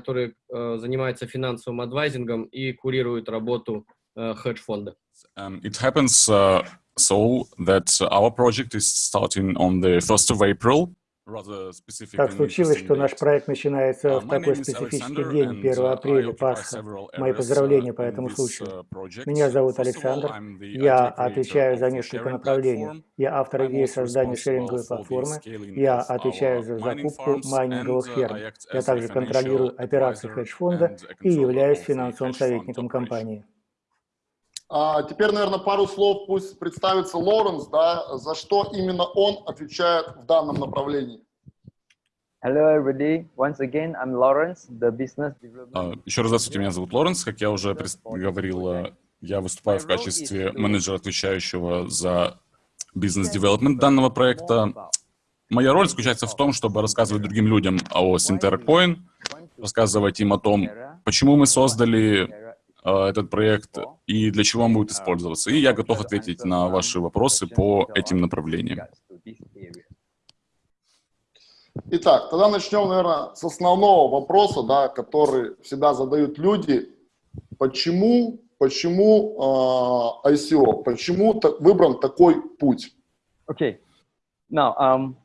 который занимается финансовым адвайзингом и курирует работу хедж-фонда. Um, it happens uh, so that our project is starting on the 1st of April. Так случилось, что наш проект начинается uh, в такой специфический день, 1 uh, апреля, Пасха. Мои поздравления по этому случаю. Меня зовут Александр, я отвечаю за несколько направлений. Я автор идеи создания шеринговой платформы, я отвечаю за закупку майнинговых ферм. Я также контролирую операции хедж-фонда и являюсь финансовым советником компании. А теперь, наверное, пару слов пусть представится Лоренс, да, за что именно он отвечает в данном направлении. Hello, everybody. Once again, I'm Lawrence, the business development. Uh, еще раз здравствуйте, меня зовут Лоренс. Как я уже говорил, я выступаю в качестве менеджера, отвечающего за бизнес-девелопмент данного проекта. Моя роль заключается в том, чтобы рассказывать другим людям о Sintera Coin, рассказывать им о том, почему мы создали Э, этот проект и для чего он будет использоваться. И я готов ответить на ваши вопросы по этим направлениям. Итак, тогда начнем, наверное, с основного вопроса, да, который всегда задают люди. Почему, почему э, ICO? Почему так, выбран такой путь? Okay. Now, um,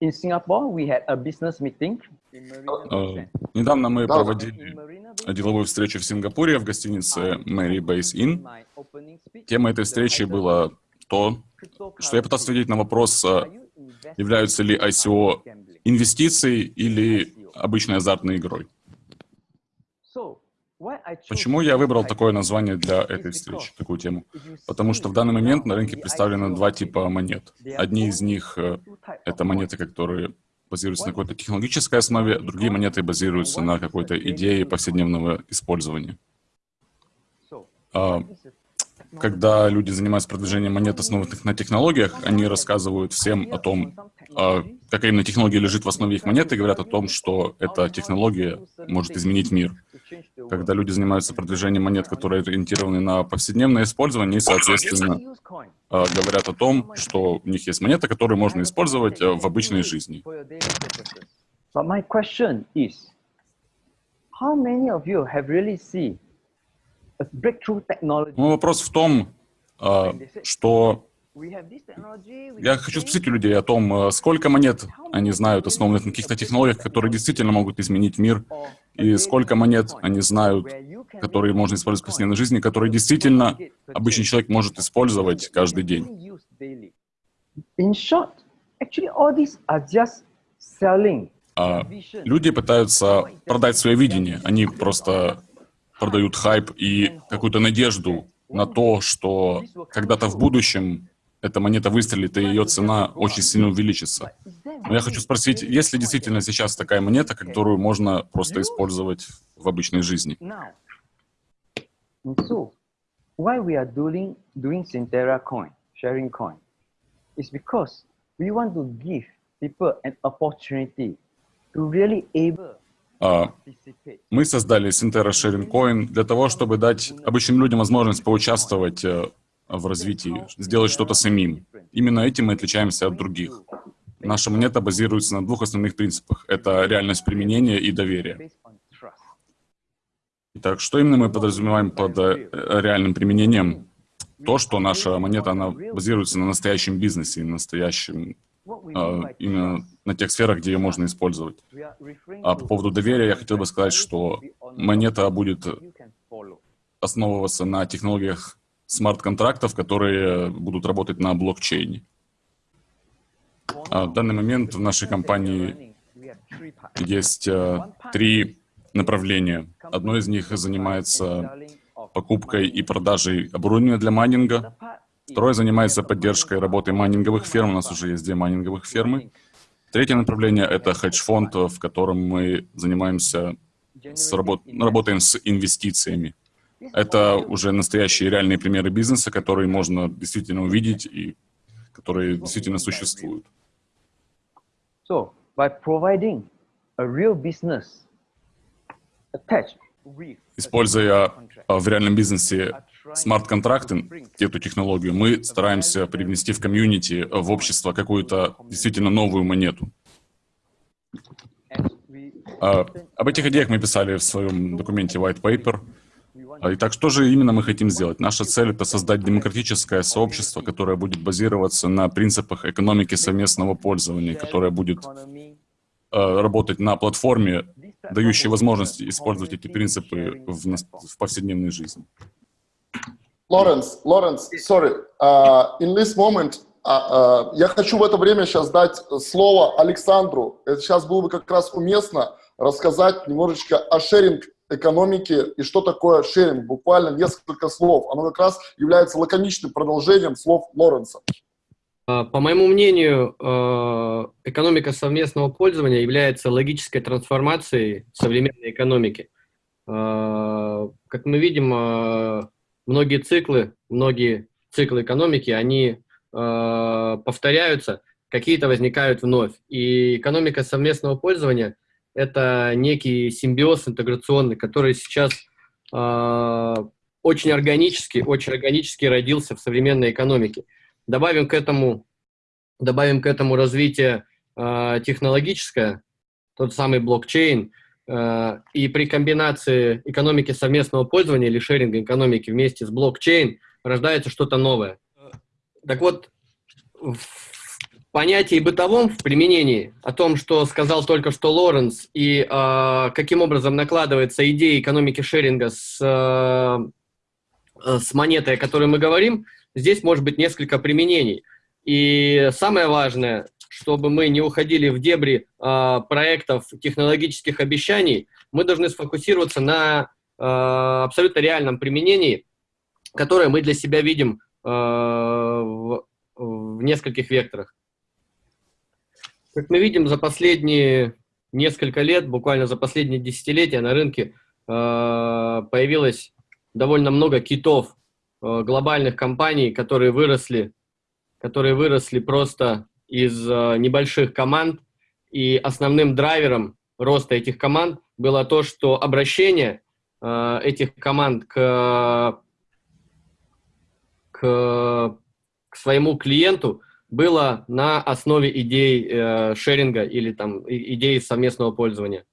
in Singapore, we had a business meeting. Uh, недавно мы проводили деловую встречу в Сингапуре в гостинице Mary Base Inn. Темой этой встречи было то, что я пытался ответить на вопрос, а, являются ли ICO инвестицией или обычной азартной игрой. Почему я выбрал такое название для этой встречи, такую тему? Потому что в данный момент на рынке представлены два типа монет. Одни из них э, — это монеты, которые базируются на какой-то технологической основе, другие монеты базируются на какой-то идее повседневного использования. А, когда люди занимаются продвижением монет, основанных на технологиях, они рассказывают всем о том, какая именно технология лежит в основе их монеты, говорят о том, что эта технология может изменить мир. Когда люди занимаются продвижением монет, которые ориентированы на повседневное использование, и, соответственно, а, говорят о том, что у них есть монеты, которые можно использовать а, в обычной жизни. Мой вопрос в том, а, что я хочу спросить у людей о том, сколько монет они знают, основанных на каких-то технологиях, которые действительно могут изменить мир, и сколько монет они знают, которые можно использовать в повседневной жизни, которые действительно обычный человек может использовать каждый день. А люди пытаются продать свое видение. Они просто продают хайп и какую-то надежду на то, что когда-то в будущем эта монета выстрелит, и ее цена очень сильно увеличится. Но я хочу спросить, есть ли действительно сейчас такая монета, которую можно просто использовать в обычной жизни? Why we are doing, doing Sintera coin, sharing coin, is because we want to give people an opportunity to really able Uh, мы создали Sharing Coin для того, чтобы дать обычным людям возможность поучаствовать uh, в развитии, сделать что-то самим. Именно этим мы отличаемся от других. Наша монета базируется на двух основных принципах. Это реальность применения и доверие. Итак, что именно мы подразумеваем под э, реальным применением? То, что наша монета, она базируется на настоящем бизнесе, на настоящем, э, именно на тех сферах, где ее можно использовать. А по поводу доверия я хотел бы сказать, что монета будет основываться на технологиях смарт-контрактов, которые будут работать на блокчейне. А в данный момент в нашей компании есть э, три направления. Одно из них занимается покупкой и продажей оборудования для майнинга. Второе занимается поддержкой работы майнинговых ферм. У нас уже есть две майнинговых фермы. Третье направление — это хедж-фонд, в котором мы занимаемся, с работ... работаем с инвестициями. Это уже настоящие реальные примеры бизнеса, которые можно действительно увидеть и которые действительно существуют. So, by providing a real business Используя а, в реальном бизнесе смарт-контракты, эту технологию, мы стараемся привнести в комьюнити, в общество какую-то действительно новую монету. А, об этих идеях мы писали в своем документе White Paper. А, Итак, что же именно мы хотим сделать? Наша цель — это создать демократическое сообщество, которое будет базироваться на принципах экономики совместного пользования, которое будет э, работать на платформе, дающей возможность использовать эти принципы в, в повседневной жизни. Лоренс, Лоренс, sorry, uh, in this moment, uh, uh, я хочу в это время сейчас дать слово Александру. Это сейчас было бы как раз уместно рассказать немножечко о шеринг экономики и что такое шеринг. Буквально несколько слов. Оно как раз является лаконичным продолжением слов Лоренса. А, по моему мнению, а, экономика совместного пользования является логической трансформацией современной экономики. А, как мы видим, многие циклы, многие циклы экономики, они повторяются, какие-то возникают вновь. И экономика совместного пользования – это некий симбиоз интеграционный, который сейчас э, очень органически, очень органически родился в современной экономике. Добавим к этому, добавим к этому развитие э, технологическое, тот самый блокчейн, э, и при комбинации экономики совместного пользования или шеринга экономики вместе с блокчейн рождается что-то новое. Так вот, понятии бытовом в применении, о том, что сказал только что Лоренс, и э, каким образом накладывается идея экономики шеринга с, э, с монетой, о которой мы говорим, здесь может быть несколько применений. И самое важное, чтобы мы не уходили в дебри э, проектов технологических обещаний, мы должны сфокусироваться на э, абсолютно реальном применении, которое мы для себя видим э, в, в нескольких векторах. Как мы видим, за последние несколько лет, буквально за последние десятилетия на рынке э, появилось довольно много китов, э, глобальных компаний, которые выросли, которые выросли просто из э, небольших команд. И основным драйвером роста этих команд было то, что обращение э, этих команд к, к, к своему клиенту – было на основе идей э, шеринга или там идей совместного пользования.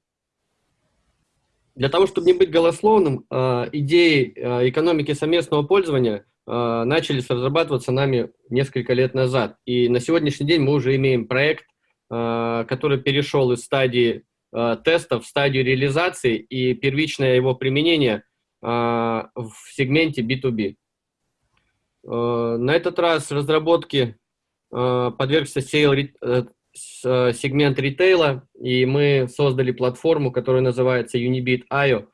Для того, чтобы не быть голословным, э, идеи э, экономики совместного пользования э, начались разрабатываться нами несколько лет назад. И на сегодняшний день мы уже имеем проект, э, который перешел из стадии э, тестов в стадию реализации и первичное его применение э, в сегменте B2B. Э, на этот раз разработки подвергся сейл э, э, сегмент ритейла, и мы создали платформу, которая называется Unibit.io.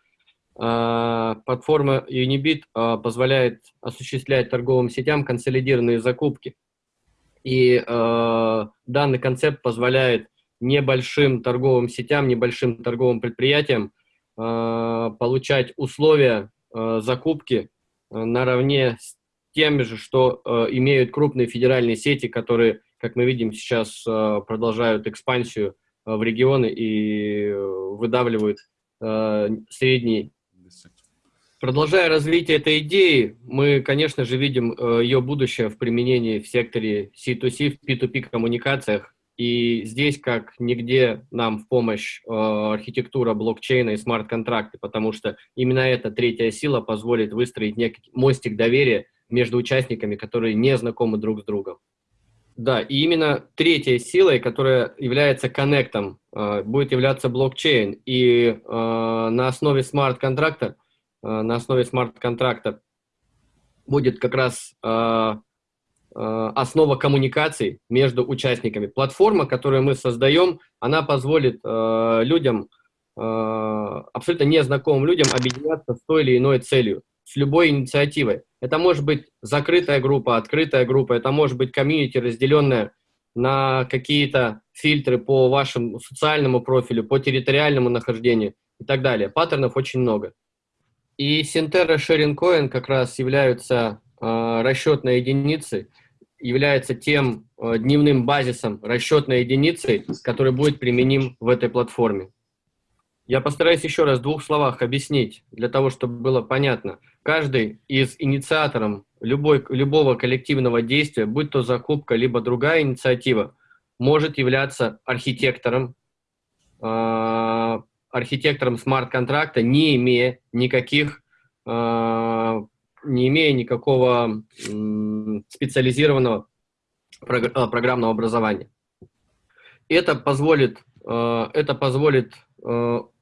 Платформа Unibit позволяет осуществлять торговым сетям консолидированные закупки. И данный концепт позволяет небольшим торговым сетям, небольшим торговым предприятиям получать условия закупки наравне с тем же, что э, имеют крупные федеральные сети, которые, как мы видим, сейчас э, продолжают экспансию э, в регионы и э, выдавливают э, средний. Продолжая развитие этой идеи, мы, конечно же, видим э, ее будущее в применении в секторе C2C, в P2P коммуникациях. И здесь, как нигде, нам в помощь э, архитектура блокчейна и смарт-контракты, потому что именно эта третья сила позволит выстроить некий мостик доверия между участниками, которые не знакомы друг с другом. Да, и именно третьей силой, которая является коннектом, э, будет являться блокчейн. И э, на основе смарт-контракта, э, на основе смарт-контракта будет как раз основа коммуникаций между участниками. Платформа, которую мы создаем, она позволит людям, абсолютно незнакомым людям объединяться с той или иной целью с любой инициативой. Это может быть закрытая группа, открытая группа, это может быть комьюнити, разделенная на какие-то фильтры по вашему социальному профилю, по территориальному нахождению и так далее. Паттернов очень много. И Синтера Coin как раз являются э, расчетной единицей, является тем э, дневным базисом расчетной единицей, который будет применим в этой платформе. Я постараюсь еще раз в двух словах объяснить, для того, чтобы было понятно. Каждый из инициатором любой, любого коллективного действия, будь то закупка, либо другая инициатива, может являться архитектором, э, архитектором смарт-контракта, не имея никаких, э, не имея никакого э, специализированного прогр э, программного образования. Это позволит, э, это позволит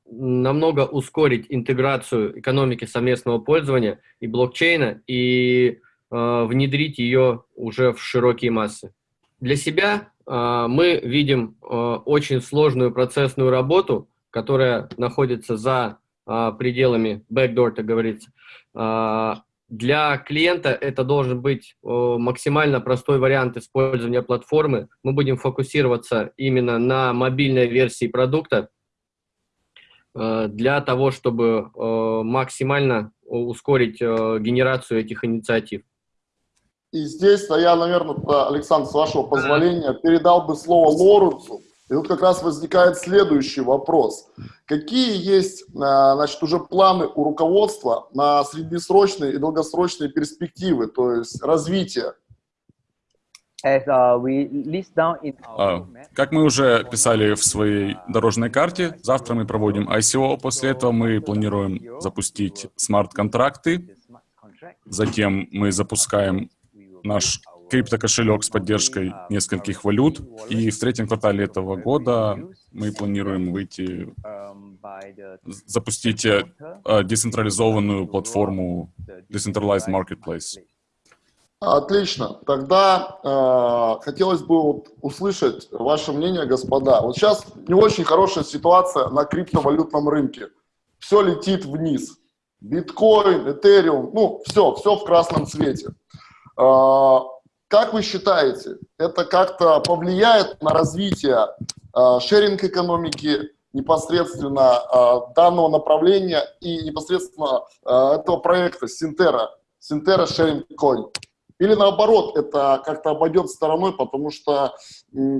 намного ускорить интеграцию экономики совместного пользования и блокчейна и э, внедрить ее уже в широкие массы. Для себя э, мы видим э, очень сложную процессную работу, которая находится за э, пределами backdoor, так говорится. Э, для клиента это должен быть э, максимально простой вариант использования платформы. Мы будем фокусироваться именно на мобильной версии продукта, для того, чтобы э, максимально ускорить э, генерацию этих инициатив. И здесь я, наверное, Александр, с вашего позволения, передал бы слово Лоренцу. И тут как раз возникает следующий вопрос. Какие есть значит, уже планы у руководства на среднесрочные и долгосрочные перспективы, то есть развитие как мы уже писали в своей дорожной карте, завтра мы проводим ICO, после этого мы планируем запустить смарт-контракты, затем мы запускаем наш криптокошелек с поддержкой нескольких валют, и в третьем квартале этого года мы планируем выйти, запустить э, децентрализованную платформу Decentralized Marketplace. Отлично. Тогда э, хотелось бы вот услышать ваше мнение, господа. Вот сейчас не очень хорошая ситуация на криптовалютном рынке. Все летит вниз. Биткоин, Этериум, ну, все, все в красном цвете. Э, как вы считаете, это как-то повлияет на развитие э, шеринг-экономики, непосредственно э, данного направления и непосредственно э, этого проекта Синтера, Синтера Sharing Coin? Или наоборот, это как-то обойдет стороной, потому что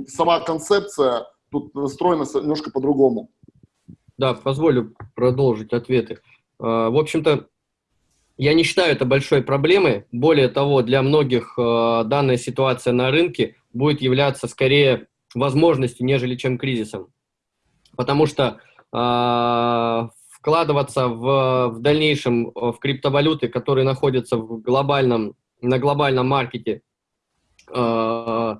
сама концепция тут настроена немножко по-другому. Да, позволю продолжить ответы. А, в общем-то, я не считаю это большой проблемой. Более того, для многих а, данная ситуация на рынке будет являться скорее возможностью, нежели чем кризисом. Потому что э, вкладываться в, в дальнейшем в криптовалюты, которые находятся в глобальном на глобальном маркете э,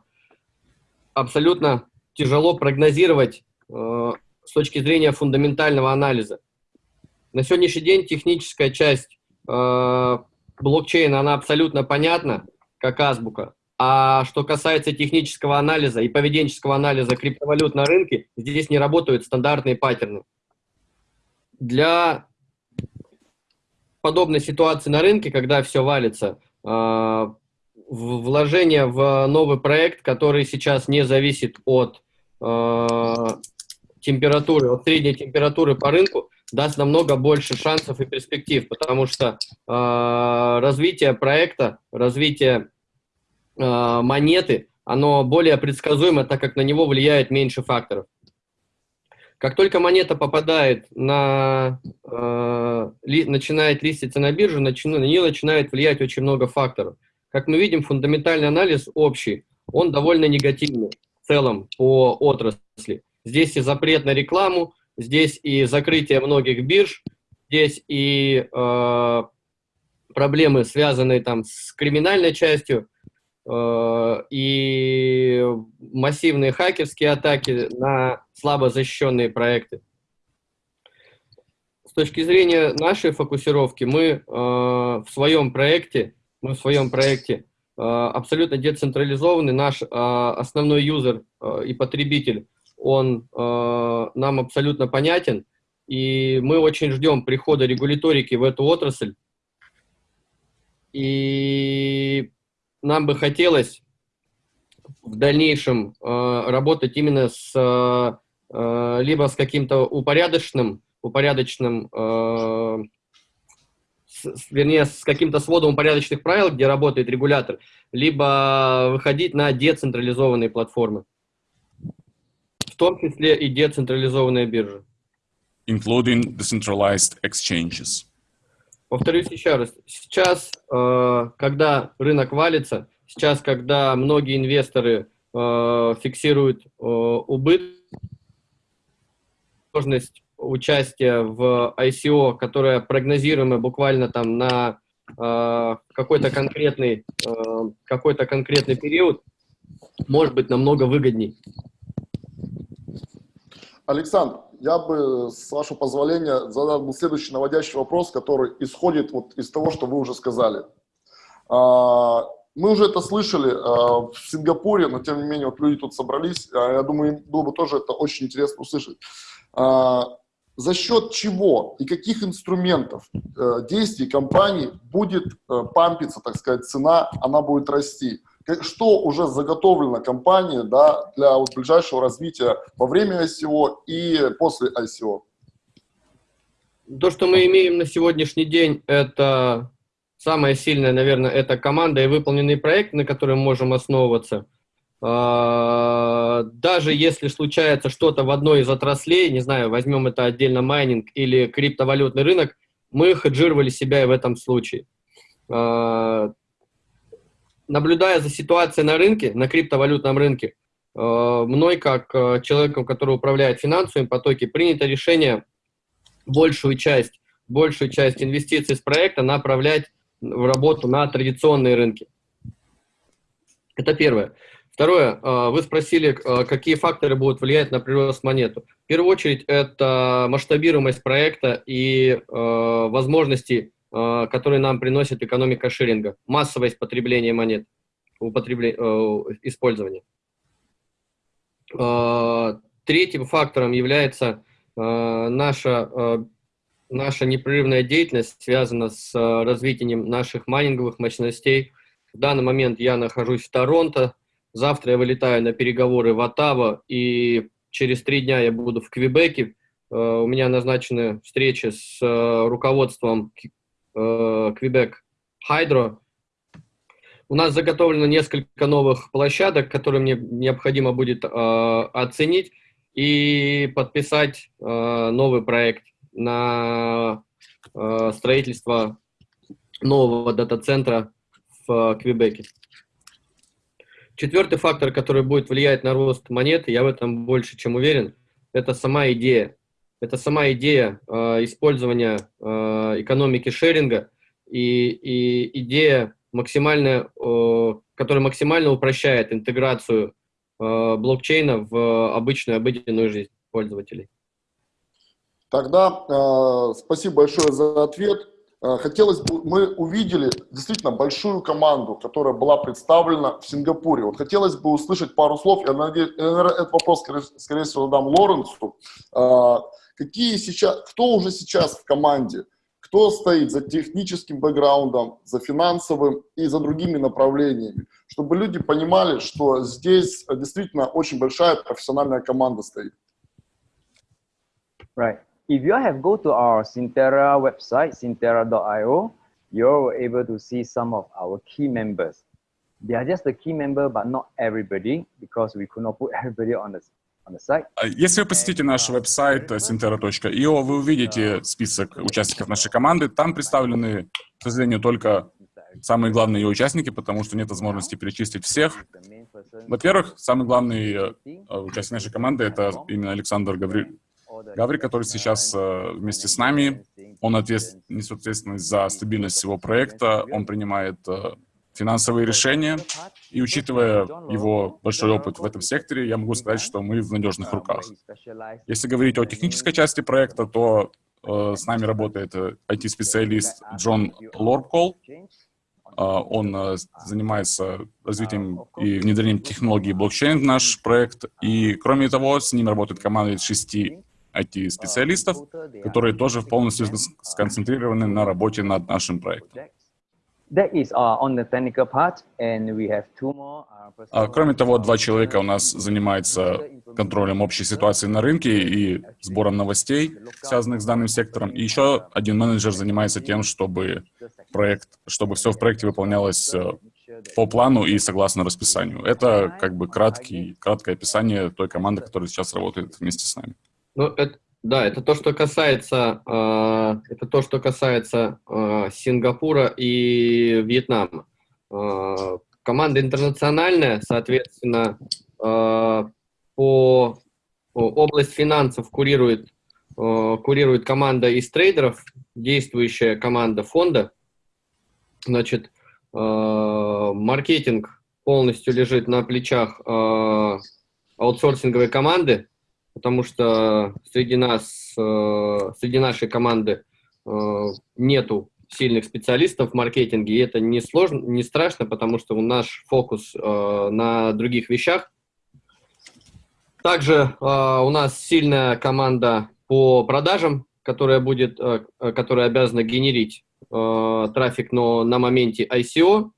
абсолютно тяжело прогнозировать э, с точки зрения фундаментального анализа. На сегодняшний день техническая часть э, блокчейна, она абсолютно понятна, как азбука. А что касается технического анализа и поведенческого анализа криптовалют на рынке, здесь не работают стандартные паттерны. Для подобной ситуации на рынке, когда все валится, вложение в новый проект, который сейчас не зависит от э, температуры, от средней температуры по рынку, даст намного больше шансов и перспектив, потому что э, развитие проекта, развитие э, монеты, оно более предсказуемо, так как на него влияет меньше факторов. Как только монета попадает на, э, ли, начинает листиться на биржу, начи, на нее начинает влиять очень много факторов. Как мы видим, фундаментальный анализ общий, он довольно негативный в целом по отрасли. Здесь и запрет на рекламу, здесь и закрытие многих бирж, здесь и э, проблемы, связанные там с криминальной частью, и массивные хакерские атаки на слабо защищенные проекты. С точки зрения нашей фокусировки, мы э, в своем проекте, мы в своем проекте э, абсолютно децентрализованный. Наш основной юзер и потребитель, он нам абсолютно понятен. И мы очень ждем прихода регуляторики в эту отрасль. И нам бы хотелось в дальнейшем э, работать именно с э, либо с каким-то упорядоченным, упорядоченным э, с, вернее, с каким-то сводом упорядоченных правил, где работает регулятор, либо выходить на децентрализованные платформы, в том числе и децентрализованные биржи. Including decentralized exchanges. Повторюсь еще раз. Сейчас, э, когда рынок валится, сейчас, когда многие инвесторы э, фиксируют э, убыток, возможность участие в ICO, которое прогнозируемо буквально там на какой-то конкретный, какой-то конкретный период, может быть намного выгодней. Александр, я бы, с вашего позволения, задал бы следующий наводящий вопрос, который исходит вот из того, что вы уже сказали. А, мы уже это слышали а, в Сингапуре, но тем не менее вот люди тут собрались. А, я думаю, им было бы тоже это очень интересно услышать. За счет чего и каких инструментов э, действий компании будет э, пампиться, так сказать, цена, она будет расти? Что уже заготовлено компании да, для вот ближайшего развития во время ICO и после ICO? То, что мы имеем на сегодняшний день, это самое сильное, наверное, это команда и выполненный проект, на котором можем основываться. А, даже если случается что-то в одной из отраслей, не знаю, возьмем это отдельно майнинг или криптовалютный рынок, мы хеджировали себя и в этом случае. Наблюдая за ситуацией на рынке, на криптовалютном рынке, э, мной, как э, человеком, который управляет финансовыми потоки, принято решение большую часть, большую часть инвестиций с проекта направлять в работу на традиционные рынки. Это первое. Второе, э, вы спросили, какие факторы будут влиять на прирост монету. В первую очередь, это масштабируемость проекта и возможности который нам приносит экономика ширинга, массовость потребления монет, употребле, э, использования. Э, третьим фактором является наша, наша непрерывная деятельность, связана с развитием наших майнинговых мощностей. В данный момент я нахожусь в Торонто, завтра я вылетаю на переговоры в Оттаво, и через три дня я буду в Квебеке. У меня назначены встречи с руководством Квебек Хайдро. У нас заготовлено несколько новых площадок, которые мне необходимо будет э, оценить и подписать э, новый проект на э, строительство нового дата-центра в Квебеке. Четвертый фактор, который будет влиять на рост монеты, я в этом больше чем уверен, это сама идея это сама идея э, использования э, экономики шеринга и, и идея, максимально, э, которая максимально упрощает интеграцию э, блокчейна в обычную обыденную жизнь пользователей. Тогда э, спасибо большое за ответ. Э, хотелось бы, мы увидели действительно большую команду, которая была представлена в Сингапуре. Вот хотелось бы услышать пару слов, я надеюсь, этот вопрос, скорее, скорее всего, задам Лоренсу. Какие сейчас, кто уже сейчас в команде, кто стоит за техническим бэкграундом, за финансовым и за другими направлениями, чтобы люди понимали, что здесь действительно очень большая профессиональная команда стоит. Right. If you have go to our Sintera website, sintera.io, you're able to see some of our key members. They are just the key member, but not everybody, because we could not put everybody on the если вы посетите наш веб-сайт sintera.io, вы увидите список участников нашей команды. Там представлены, к сожалению, только самые главные ее участники, потому что нет возможности перечислить всех. Во-первых, самый главный э, участник нашей команды — это именно Александр Гаври... Гаври, который сейчас э, вместе с нами. Он ответств... несет ответственность за стабильность всего проекта, он принимает э, финансовые решения. И учитывая его большой опыт в этом секторе, я могу сказать, что мы в надежных руках. Если говорить о технической части проекта, то э, с нами работает IT-специалист Джон Лорбкол. Э, он э, занимается развитием и внедрением технологий блокчейн в наш проект. И, кроме того, с ним работает команда из шести IT-специалистов, которые тоже полностью сконцентрированы на работе над нашим проектом. Кроме того, два человека у нас занимаются контролем общей ситуации на рынке и сбором новостей, связанных с данным сектором. И еще один менеджер занимается тем, чтобы проект, чтобы все в проекте выполнялось э, по плану и согласно расписанию. Это как бы краткий, краткое описание той команды, которая сейчас работает вместе с нами. Ну, это, да, это то, что касается, э, это то, что касается э, Сингапура и Вьетнама. Э, команда интернациональная, соответственно, э, по область финансов курирует курирует команда из трейдеров, действующая команда фонда. Значит, маркетинг полностью лежит на плечах аутсорсинговой команды, потому что среди нас, среди нашей команды нету сильных специалистов в маркетинге, и это не сложно, не страшно, потому что у нас фокус э, на других вещах. Также э, у нас сильная команда по продажам, которая будет, э, которая обязана генерить э, трафик, но на моменте ICO,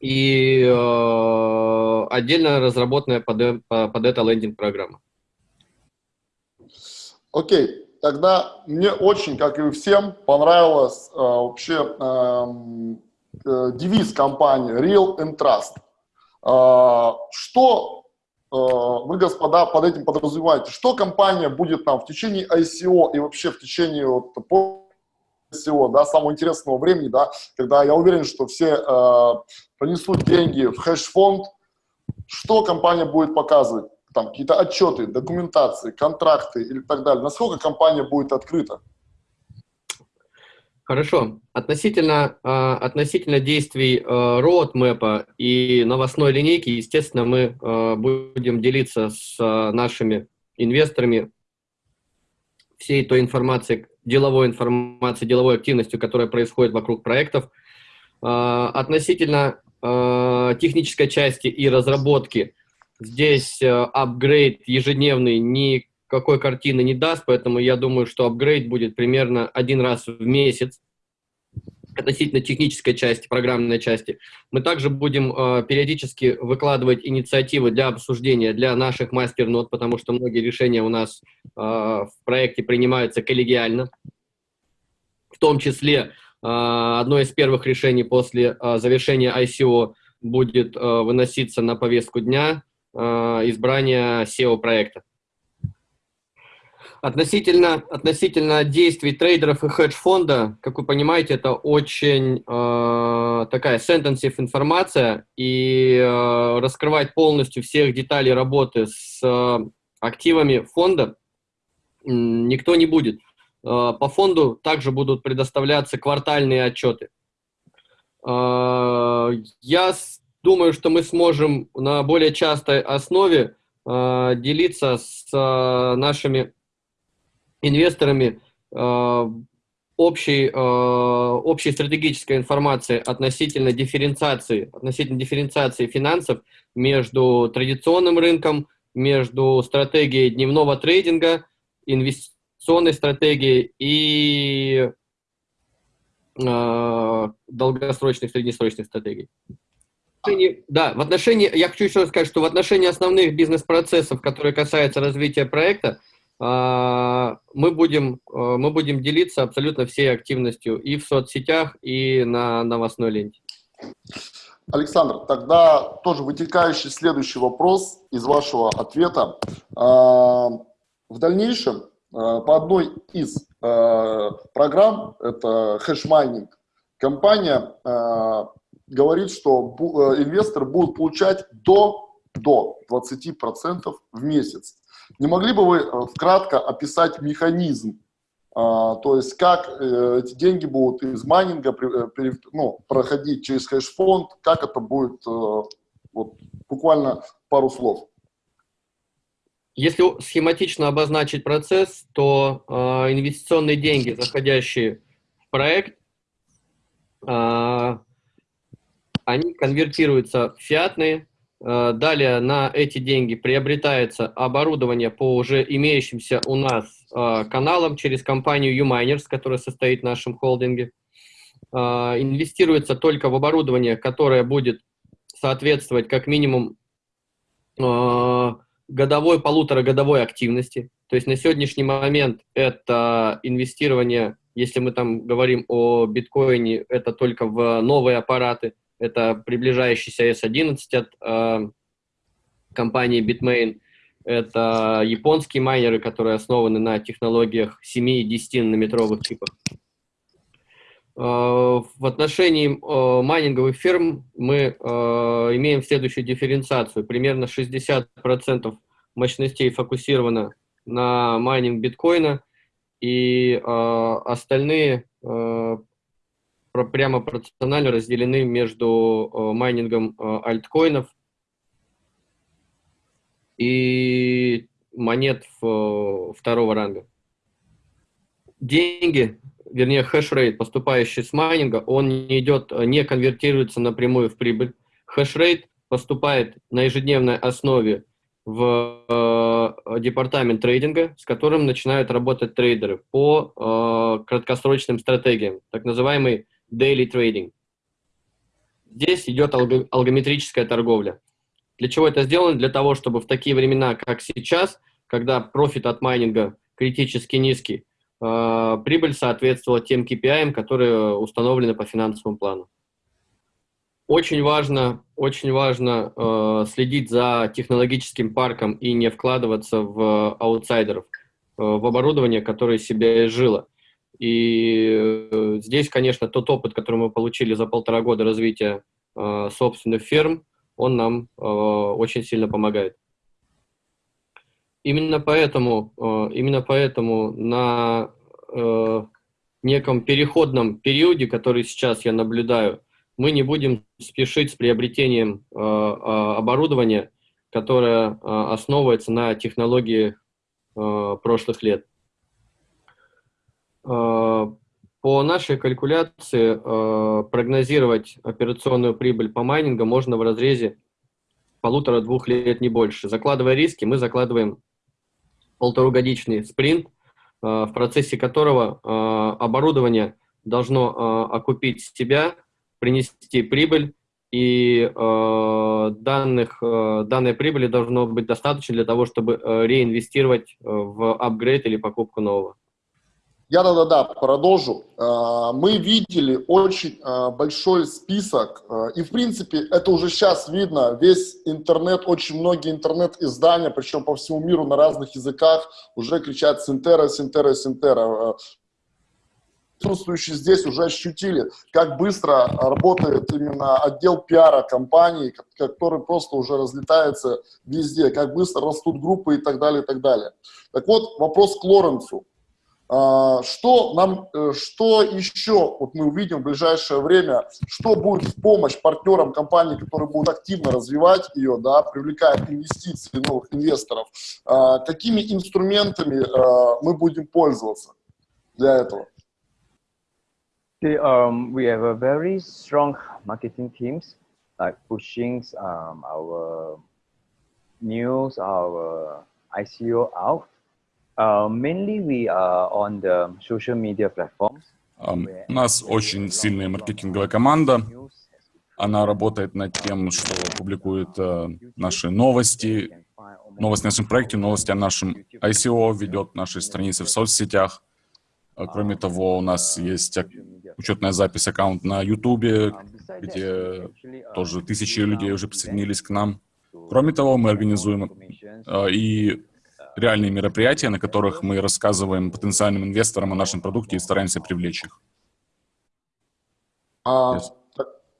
и э, отдельно разработанная под, под это лендинг-программа. Окей. Тогда мне очень, как и всем, понравилось э, вообще э, э, девиз компании Real and Trust. Э, что э, вы, господа, под этим подразумеваете? Что компания будет там в течение ICO и вообще в течение вот, ICO, да, самого интересного времени, да, когда я уверен, что все э, принесут деньги в хэш-фонд, что компания будет показывать? Там какие-то отчеты, документации, контракты или так далее, насколько компания будет открыта? Хорошо. Относительно, э, относительно действий э, роудмэпа и новостной линейки, естественно, мы э, будем делиться с нашими инвесторами всей той информацией, деловой информацией, деловой активностью, которая происходит вокруг проектов. Относительно технической части и разработки – Здесь э, апгрейд ежедневный никакой картины не даст, поэтому я думаю, что апгрейд будет примерно один раз в месяц относительно технической части, программной части. Мы также будем э, периодически выкладывать инициативы для обсуждения для наших мастер-нот, потому что многие решения у нас э, в проекте принимаются коллегиально. В том числе э, одно из первых решений после э, завершения ICO будет э, выноситься на повестку дня избрания SEO-проекта. Относительно, относительно действий трейдеров и хедж-фонда, как вы понимаете, это очень э, такая sentensive информация, и э, раскрывать полностью всех деталей работы с э, активами фонда э, никто не будет. Э, по фонду также будут предоставляться квартальные отчеты. Э, я думаю, что мы сможем на более частой основе э, делиться с э, нашими инвесторами э, общей, э, общей стратегической информацией относительно дифференциации, относительно дифференциации финансов между традиционным рынком, между стратегией дневного трейдинга, инвестиционной стратегией и э, долгосрочных, среднесрочных стратегий отношении, да, в отношении, я хочу еще сказать, что в отношении основных бизнес-процессов, которые касаются развития проекта, а, мы будем, а, мы будем делиться абсолютно всей активностью и в соцсетях, и на новостной ленте. Александр, тогда тоже вытекающий следующий вопрос из вашего ответа. А, в дальнейшем по одной из программ, это hash mining, компания говорит, что э, инвестор будет получать до, до 20% в месяц. Не могли бы вы э, вкратко описать механизм, а, то есть как э, эти деньги будут из майнинга ну, проходить через хэш-фонд, как это будет, вот, буквально пару слов. Если схематично обозначить процесс, то э, инвестиционные деньги, заходящие в проект, э, они конвертируются в фиатные, э, далее на эти деньги приобретается оборудование по уже имеющимся у нас э, каналам через компанию Uminers, которая состоит в нашем холдинге. Э, инвестируется только в оборудование, которое будет соответствовать как минимум годовой, полуторагодовой активности. То есть на сегодняшний момент это инвестирование, если мы там говорим о биткоине, это только в новые аппараты – это приближающийся S11 от э, компании Bitmain. Это японские майнеры, которые основаны на технологиях 7 и 10 нанометровых чипах. Э, в отношении э, майнинговых ферм мы э, имеем следующую дифференциацию. Примерно 60% мощностей фокусировано на майнинг биткоина, и э, остальные прямо пропорционально разделены между э, майнингом э, альткоинов и монет второго ранга. Деньги, вернее хешрейт, поступающий с майнинга, он не идет, не конвертируется напрямую в прибыль. Хешрейт поступает на ежедневной основе в э, департамент трейдинга, с которым начинают работать трейдеры по э, краткосрочным стратегиям, так называемый daily trading. Здесь идет алг алгометрическая торговля. Для чего это сделано? Для того, чтобы в такие времена, как сейчас, когда профит от майнинга критически низкий, э, прибыль соответствовала тем KPI, которые установлены по финансовому плану. Очень важно, очень важно э, следить за технологическим парком и не вкладываться в аутсайдеров, э, в оборудование, которое себе изжило. И э, здесь, конечно, тот опыт, который мы получили за полтора года развития э, собственных ферм, он нам э, очень сильно помогает. Именно поэтому, э, именно поэтому на неком переходном периоде, который сейчас я наблюдаю, мы не будем спешить с приобретением э, оборудования, которое основывается на технологии прошлых лет. Э, по нашей калькуляции э, прогнозировать операционную прибыль по майнингу можно в разрезе полутора-двух лет, не больше. Закладывая риски, мы закладываем полуторагодичный спринт, э, в процессе которого оборудование должно окупить себя принести прибыль, и данных, данной прибыли должно быть достаточно для того, чтобы реинвестировать в апгрейд или покупку нового. Я да-да-да, продолжу. Э, мы видели очень э, большой список, и в принципе это уже сейчас видно, весь интернет, очень многие интернет-издания, причем по всему миру на разных языках, уже кричат «Синтера, Синтера, Синтера» присутствующие здесь уже ощутили, как быстро работает именно отдел пиара компании, который просто уже разлетается везде, как быстро растут группы и так далее, и так далее. Так вот, вопрос к Лоренцу. А, что нам, э, что еще вот мы увидим в ближайшее время, что будет в помощь партнерам компании, которые будут активно развивать ее, да, привлекая инвестиции новых инвесторов, а, какими инструментами а, мы будем пользоваться для этого? Okay, um, we have a very strong marketing teams, like pushing um, our news, our ICO out. Uh, mainly we are on the social media platforms. Um, у нас очень сильная маркетинговая команда. Она работает над тем, что публикует uh, наши новости, новости о нашем проекте, новости о нашем ICO, ведет наши страницы в соцсетях. Кроме того, у нас есть учетная запись аккаунт на YouTube, где тоже тысячи людей уже присоединились к нам. Кроме того, мы организуем э, и реальные мероприятия, на которых мы рассказываем потенциальным инвесторам о нашем продукте и стараемся привлечь их. А, yes.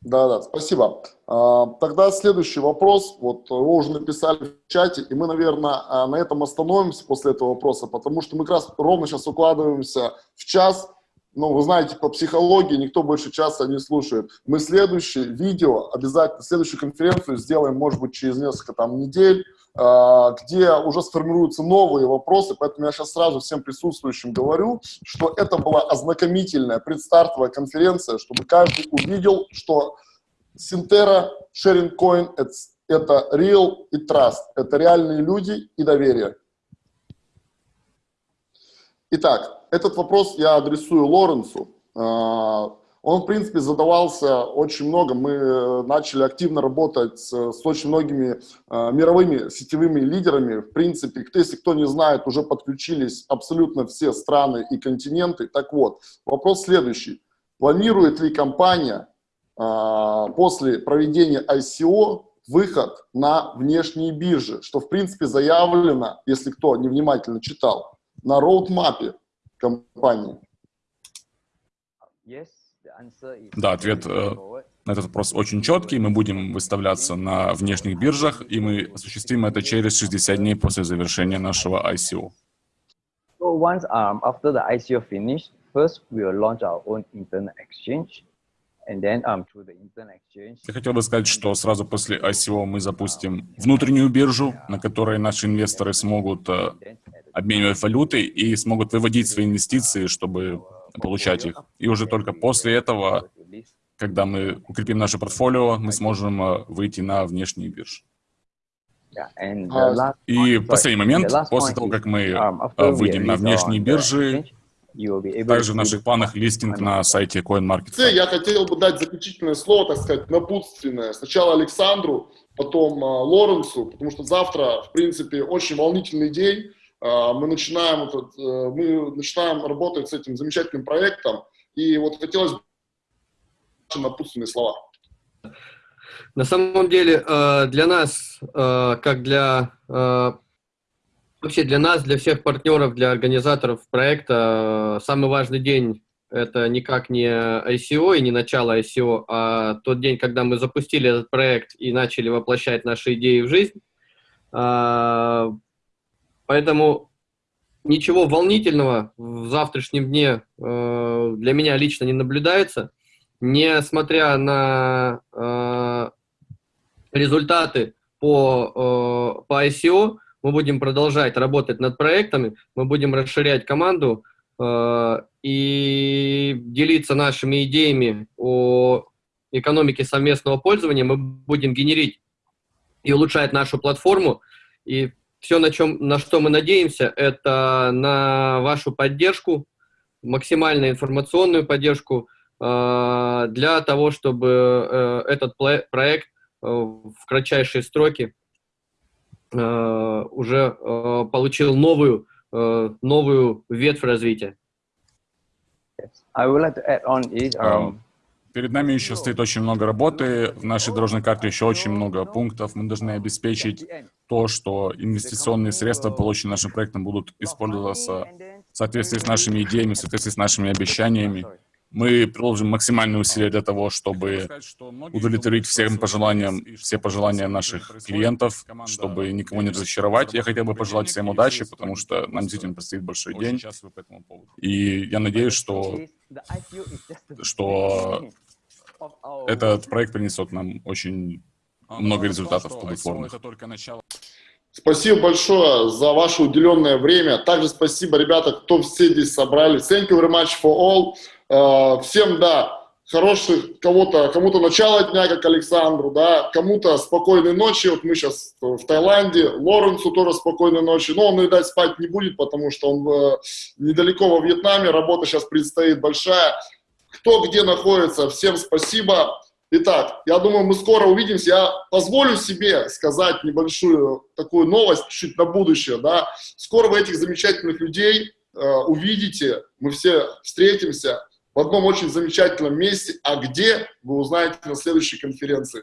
Да, да, спасибо. А, тогда следующий вопрос. Вот вы уже написали в чате, и мы, наверное, а, на этом остановимся после этого вопроса, потому что мы как раз ровно сейчас укладываемся в час, ну, вы знаете, по психологии никто больше часа не слушает. Мы следующее видео, обязательно следующую конференцию сделаем, может быть, через несколько там недель, э, где уже сформируются новые вопросы, поэтому я сейчас сразу всем присутствующим говорю, что это была ознакомительная предстартовая конференция, чтобы каждый увидел, что Синтера, Sharing Coin это real и trust, это реальные люди и доверие. Итак, этот вопрос я адресую Лоренсу. А, он, в принципе, задавался очень много. Мы э, начали активно работать с, с очень многими э, мировыми сетевыми лидерами. В принципе, если кто не знает, уже подключились абсолютно все страны и континенты. Так вот, вопрос следующий. Планирует ли компания э, после проведения ICO выход на внешние биржи, что, в принципе, заявлено, если кто невнимательно читал, на роудмапе компании? Да, ответ э, на этот вопрос очень четкий. Мы будем выставляться на внешних биржах, и мы осуществим это через 60 дней после завершения нашего ICO. once um, after the ICO finish, first we will launch our own internet exchange. Я хотел бы сказать, что сразу после ICO мы запустим внутреннюю биржу, на которой наши инвесторы смогут э, обменивать валюты и смогут выводить свои инвестиции, чтобы получать их. И уже только после этого, когда мы укрепим наше портфолио, мы сможем э, выйти на внешние биржи. И последний момент, после того, как мы um, э, выйдем на внешние биржи, также в наших планах листинг на сайте CoinMarketCap. Я хотел бы дать заключительное слово, так сказать, напутственное. Сначала Александру, потом а, Лоренсу, потому что завтра, в принципе, очень волнительный день. А, мы начинаем, этот, э, мы начинаем работать с этим замечательным проектом. И вот хотелось бы напутственные слова. На самом деле, э, для нас, э, как для Вообще для нас, для всех партнеров, для организаторов проекта самый важный день это никак не ICO и не начало ICO, а тот день, когда мы запустили этот проект и начали воплощать наши идеи в жизнь. А, поэтому ничего волнительного в завтрашнем дне э, для меня лично не наблюдается. Несмотря на э, результаты по, э, по ICO, мы будем продолжать работать над проектами, мы будем расширять команду э, и делиться нашими идеями о экономике совместного пользования, мы будем генерить и улучшать нашу платформу. И все, на, чем, на что мы надеемся, это на вашу поддержку, максимальную информационную поддержку э, для того, чтобы э, этот проект э, в кратчайшие сроки Э, уже э, получил новую, э, новую ветвь развития. Um, перед нами еще стоит очень много работы, в нашей дорожной карте еще очень много пунктов. Мы должны обеспечить то, что инвестиционные средства, полученные нашим проектом, будут использоваться в соответствии с нашими идеями, в соответствии с нашими обещаниями. Мы приложим максимальные усилия для того, чтобы удовлетворить всем пожеланиям, все пожелания наших клиентов, чтобы никого не разочаровать. Я хотел бы пожелать всем удачи, потому что нам действительно предстоит большой день. И я надеюсь, что, что этот проект принесет нам очень много результатов плодотворных. Спасибо большое за ваше уделенное время. Также спасибо, ребята, кто все здесь собрались. Thank you very much for all. Э, всем, да, хороших, кого-то, кому-то начало дня, как Александру, да, кому-то спокойной ночи, вот мы сейчас в Таиланде, Лоренсу тоже спокойной ночи, но он, видать, спать не будет, потому что он э, недалеко во Вьетнаме, работа сейчас предстоит большая. Кто где находится, всем спасибо. Итак, я думаю, мы скоро увидимся. Я позволю себе сказать небольшую такую новость чуть на будущее, да. Скоро вы этих замечательных людей э, увидите, мы все встретимся в одном очень замечательном месте, а где, вы узнаете на следующей конференции.